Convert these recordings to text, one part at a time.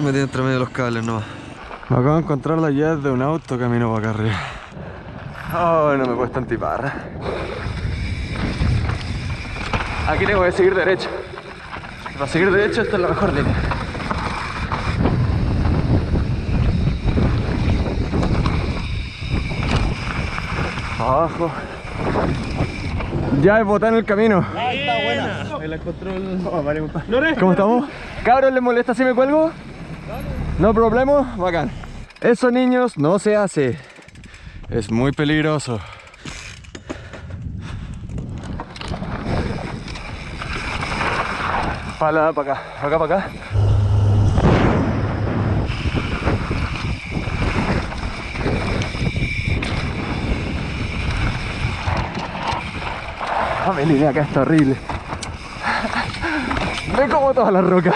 Metí entre medio de los cables nomás. Me acabo de encontrar la llave de un auto camino para acá arriba. Oh, no me cuesta antiparra. Aquí tengo que seguir derecho. Para seguir derecho esta es la mejor línea. Abajo. Ya he botado en el camino. Ahí está buena. Me la encontró el... Oh, vale, compadre. ¿Cómo estamos? Cabros, ¿les molesta si me cuelgo? No problema, bacán. Eso niños no se hace. Es muy peligroso. Para, para acá, para acá, para acá. Ah, línea acá está horrible. Me como toda la roca.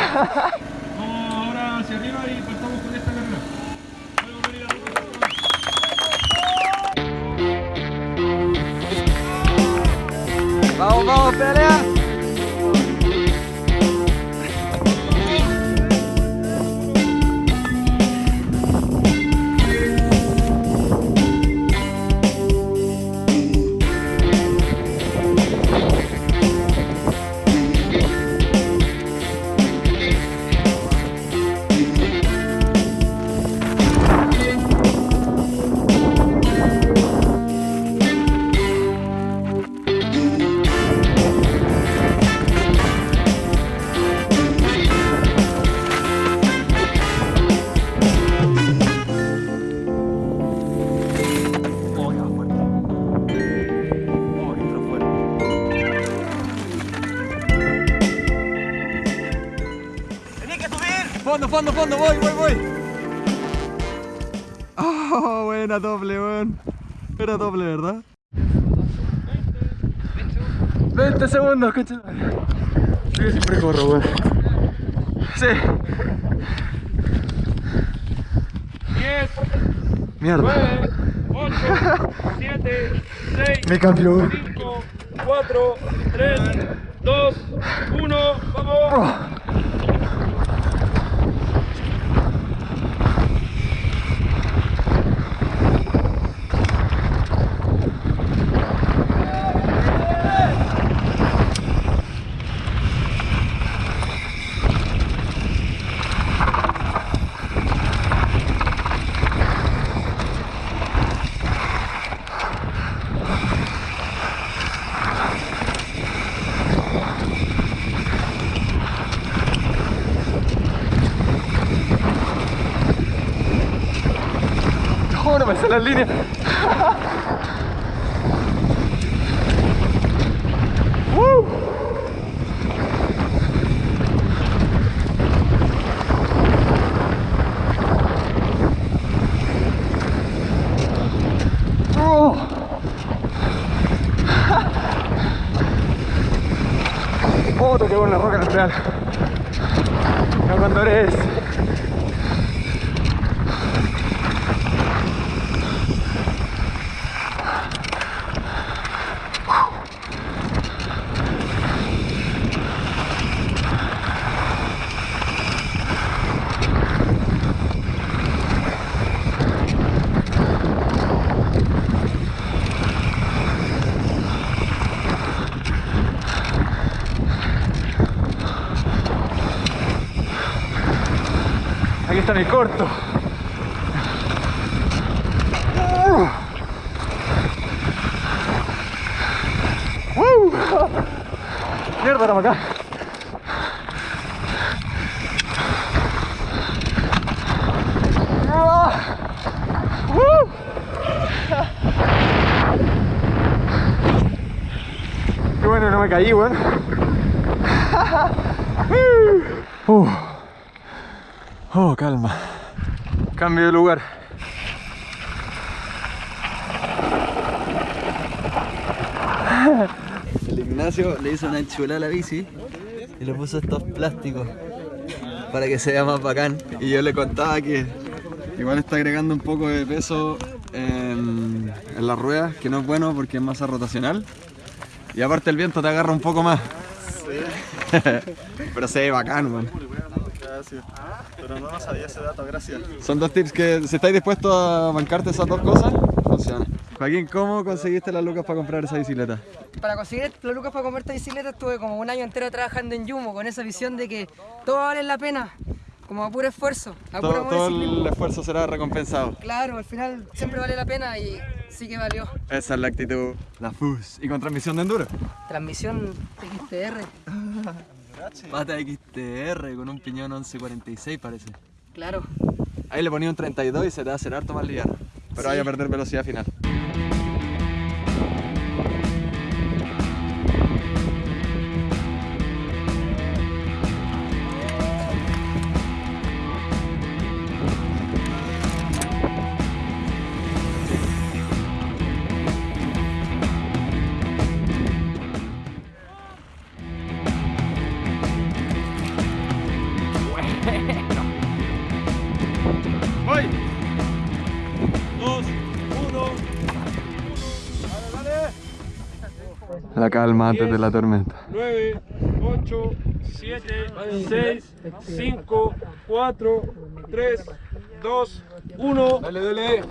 Fondo, fondo, voy, voy, voy. Oh, buena doble, weón. Era doble, ¿verdad? 20 segundos, coche. Yo siempre corro, weón. Sí. 10, Mierda. 9, 8, 7, 6, Me cambió. 5, 4, 3, 2, 1, vamos. Oh, no me sale la línea. Woo. Oh. Oh, toqué la roca pedal. No Aquí está mi corto. ¡Woo! Mierda, era acá. Qué bueno, no me caí, weón. Uh. Oh, calma. Cambio de lugar. El Ignacio le hizo una enchulada a la bici y le puso estos plásticos para que se vea más bacán. Y yo le contaba que igual está agregando un poco de peso en, en las ruedas, que no es bueno porque es masa rotacional. Y aparte el viento te agarra un poco más. Pero se ve bacán, gracias. Pero no, sabía ese dato, gracias. Son dos tips que si estáis dispuestos a bancarte esas dos cosas, funciona. Joaquín, ¿cómo conseguiste las lucas para comprar esa bicicleta? Para conseguir las lucas para comprarte bicicleta estuve como un año entero trabajando en Yumo con esa visión de que todo vale la pena, como a puro esfuerzo, a puro Todo, todo el esfuerzo será recompensado. Claro, al final siempre vale la pena y sí que valió. Esa es la actitud. La FUS. ¿Y con transmisión de enduro? Transmisión XTR, Pata XTR con un piñón 1146 parece. claro. Ahí le ponía un 32 y se te va a hacer harto más liviano. Pero Sí. vaya a perder velocidad final. Antes de la tormenta. 9, 8, 7, 6, 5, 4, 3, 2, 1. Dale, dale.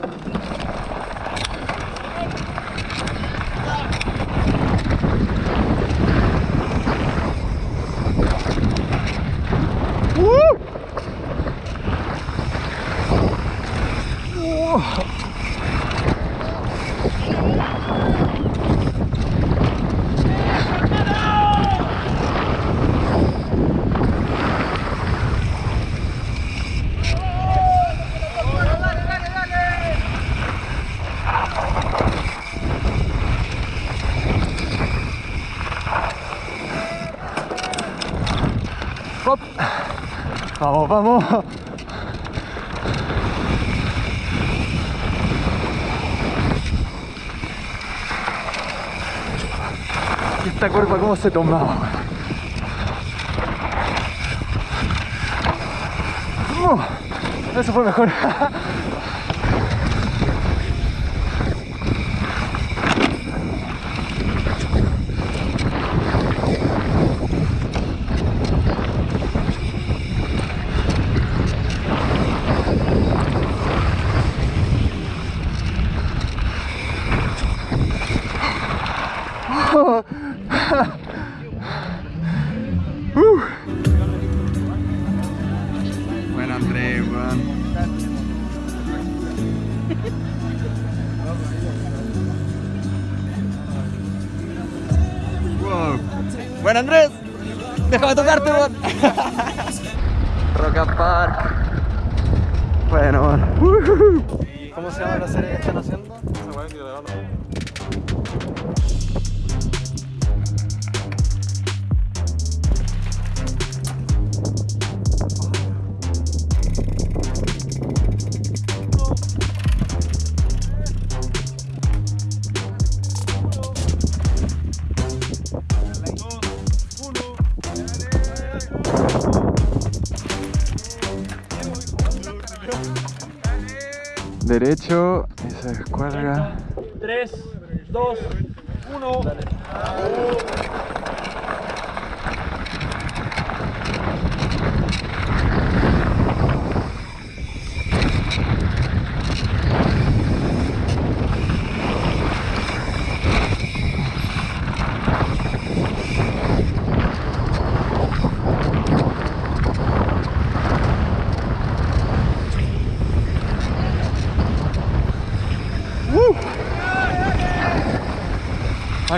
Vamos, vamos. Esta curva cómo se tomaba. Eso fue mejor. Andrés. Déjame tocarte, weón. Rock Park. Bueno, weón. ¿Cómo se llama la serie que están haciendo? Derecho y se descuelga. 3, 2, 1.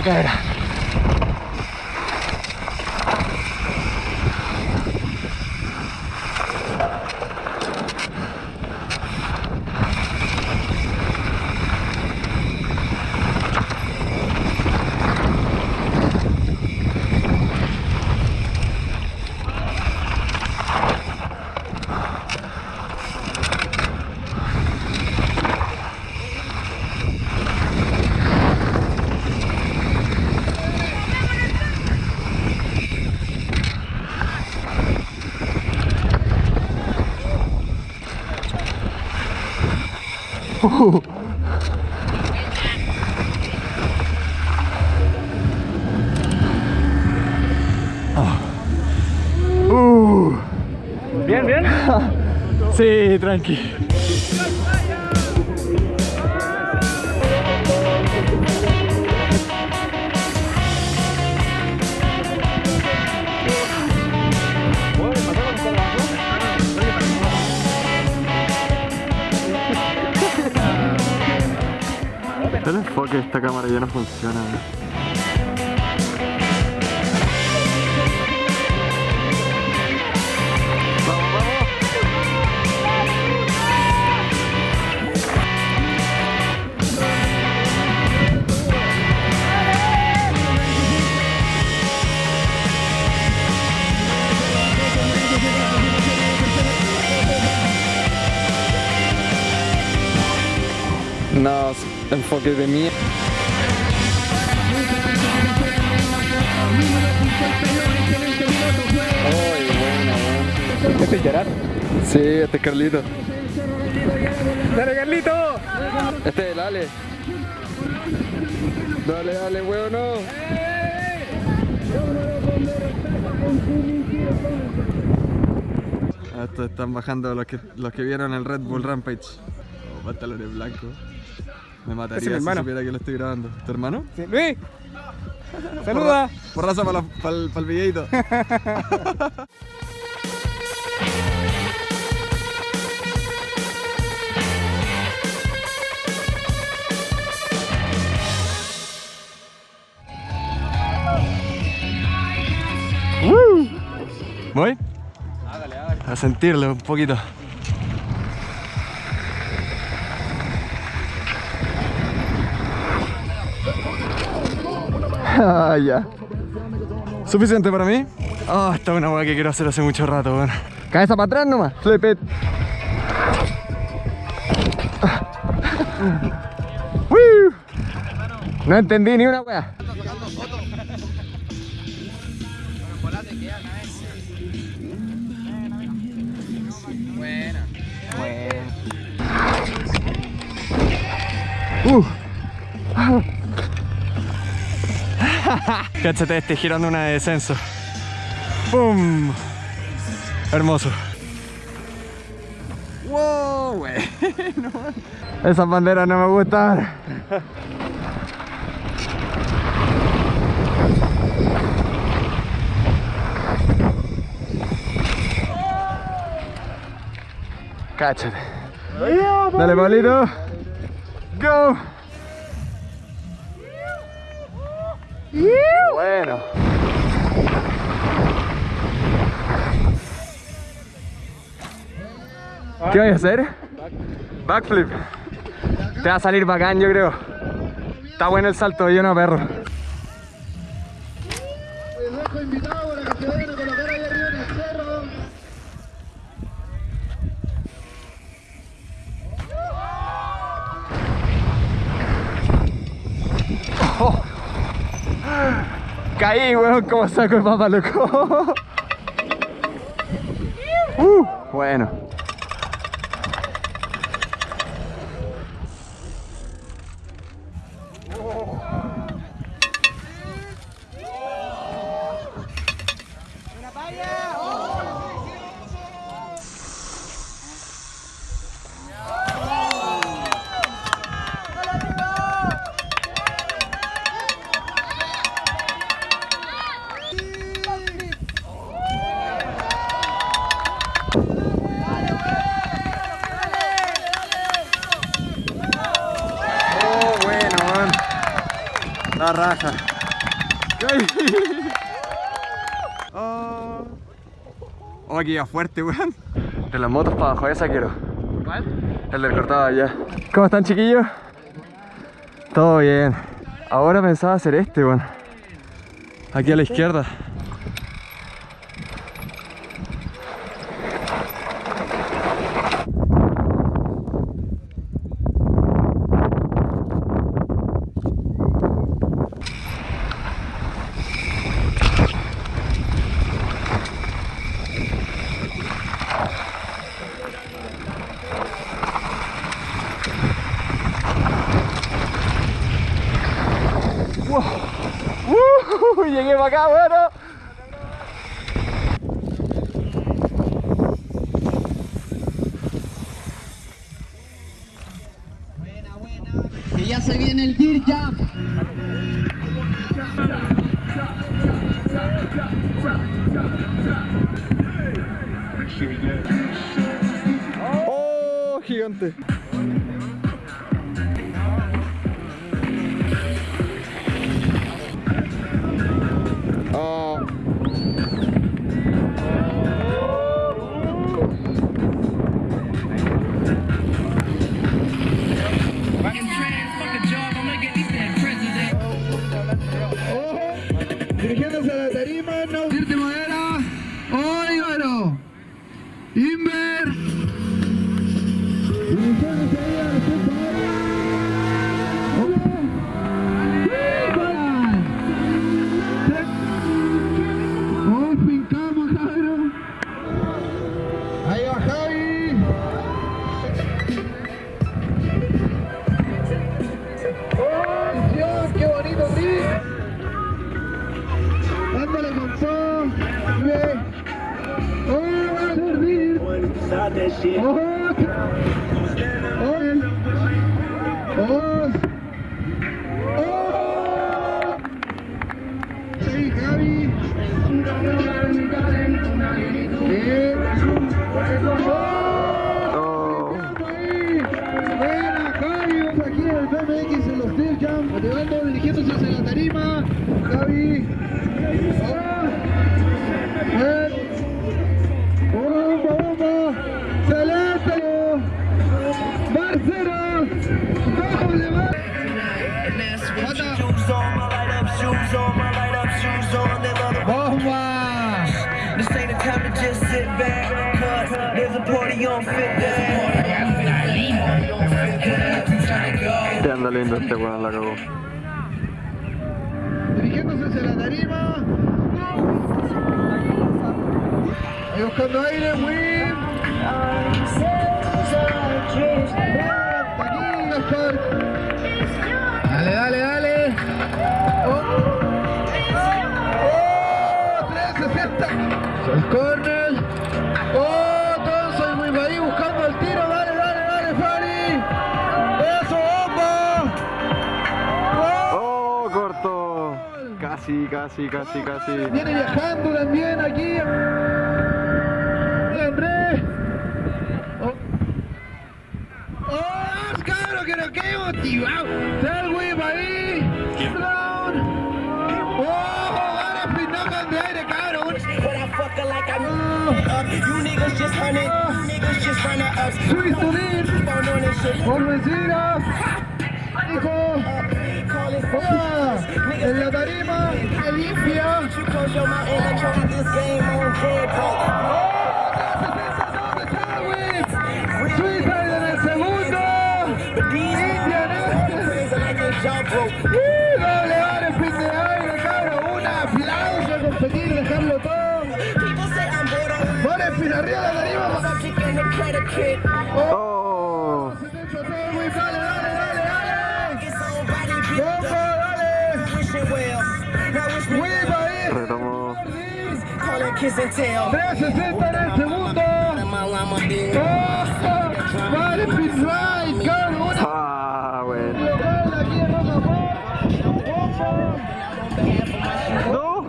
Va a caer. Bien, Sí, tranqui. El enfoque de esta cámara ya no funciona. No, enfoque de mí. Ay, bueno, bueno. ¿Este es Gerard? Sí, este es Carlito. ¡Dale, Carlito! Este es el Ale. Dale, dale, huevo, no. Ah, Estos están bajando los que, los que vieron el Red Bull Rampage. Oh, pantalones blancos. Me mataría mi si hermano. supiera que lo estoy grabando. ¿Tu hermano? Sí, Luis, saluda. Porraza para el, para el videito. Woo. ¿Voy? A sentirlo un poquito. Ah, ya. ¿Suficiente para mí? Ah, esta es una hueá que quiero hacer hace mucho rato, weón. Cabeza para atrás nomás. Flip it. Woo. No entendí ni una hueá. Uh. Cáchate este girando una de descenso. ¡Pum! Hermoso. ¡Wow, güey! Esas banderas no me gustan. Cáchate. Dale, Pablito. Go. Bueno. ¿Qué voy a hacer? Backflip. Te va a salir bacán, yo creo. Está bueno el salto, yo no, perro. Caí, weón, como saco de papa, loco. Uh, bueno. La raja. Oh. Oh, que iba fuerte, weón. De las motos para abajo, esa quiero. ¿Cuál? El del cortado allá. ¿Cómo están, chiquillos? Todo bien. Ahora pensaba hacer este, weón. Aquí a la izquierda. acá, bueno. Buena, buena. Que ya se viene el Gear Jump. Oh, gigante. ¡Oh! Party on day. Te anda lindo este weón, la cagó. dirigiéndose hacia la tarima. Ahí buscando aire, Gaspar. Dale, dale, dale. Oh, oh 360. El. Casi, casi, casi. Viene viajando también aquí. Andrés. Oh, oh cabrón, que motivado. Del whip ahí. Brown. Oh, ahora pinó de aire, cabrón. This shit. Por vencida. Hijo. En la tarima. Limpia. Suiza en el segundo. India en este. ¡Uh! Doble vale, fin de aire, cabrón. 360 en el segundo. ¡Oh! ¡Ah. ¡No!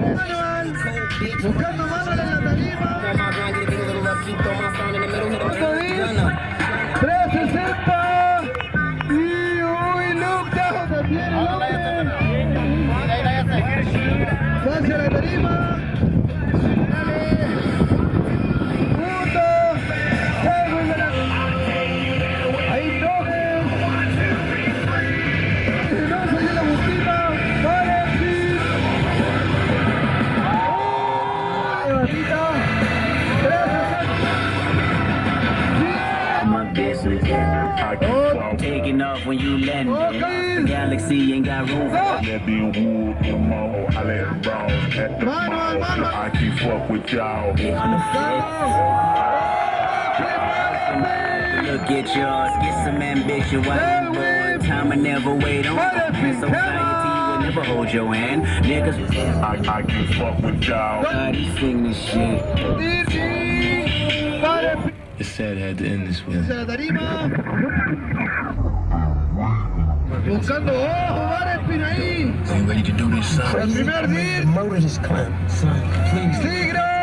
Buscando en la tarima. y'all. Get on the floor. Look at yours, get some ambition while you bored. Time I never wait on society never hold your hand. Niggas, I, I can fuck with y'all. God, he sing this shit. It's sad I had to end this way. Buscando ojos, bares, Pinaí. Are you ready to do this, son? El primer día. Murder this clown, son. Please. Tigre!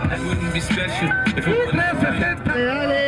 I wouldn't be special if it wasn't for you.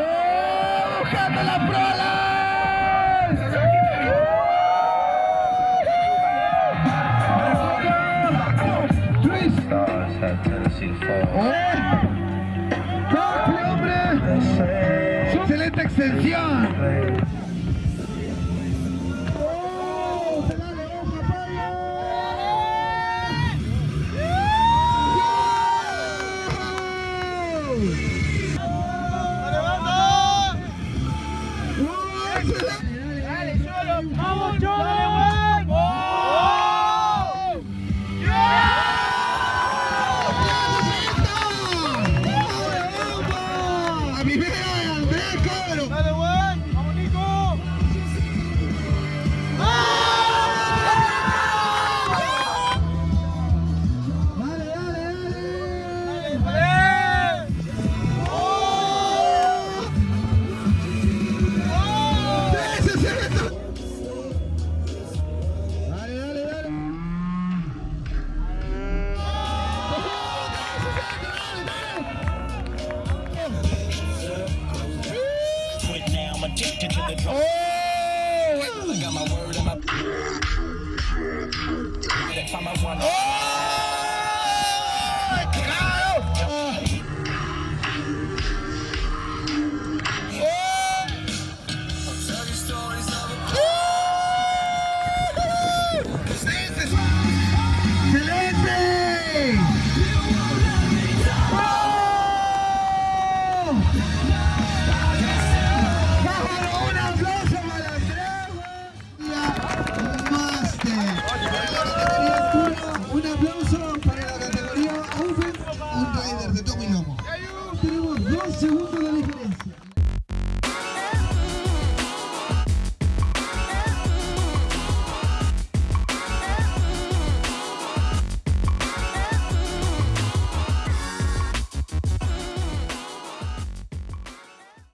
hasta Tennessee ¡Ah! ¡Hombre! ¡Excelente extensión! Happy birthday!